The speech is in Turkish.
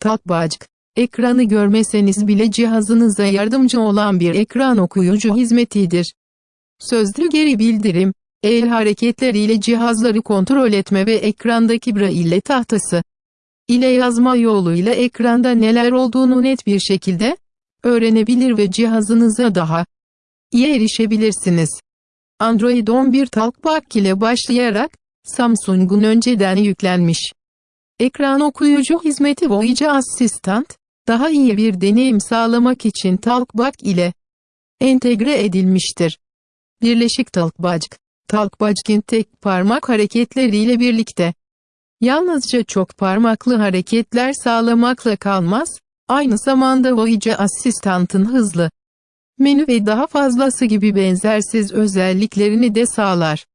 Talkback, ekranı görmeseniz bile cihazınıza yardımcı olan bir ekran okuyucu hizmetidir. Sözlü geri bildirim, el hareketleriyle cihazları kontrol etme ve ekrandaki braille tahtası ile yazma yoluyla ekranda neler olduğunu net bir şekilde öğrenebilir ve cihazınıza daha iyi erişebilirsiniz. Android 11 Talkback ile başlayarak, Samsung'un önceden yüklenmiş ekran okuyucu hizmeti Voice Assistant, daha iyi bir deneyim sağlamak için Talkback ile entegre edilmiştir. Birleşik Talkback, Talkback'in tek parmak hareketleriyle birlikte, yalnızca çok parmaklı hareketler sağlamakla kalmaz, aynı zamanda Voice Assistant'ın hızlı menü ve daha fazlası gibi benzersiz özelliklerini de sağlar.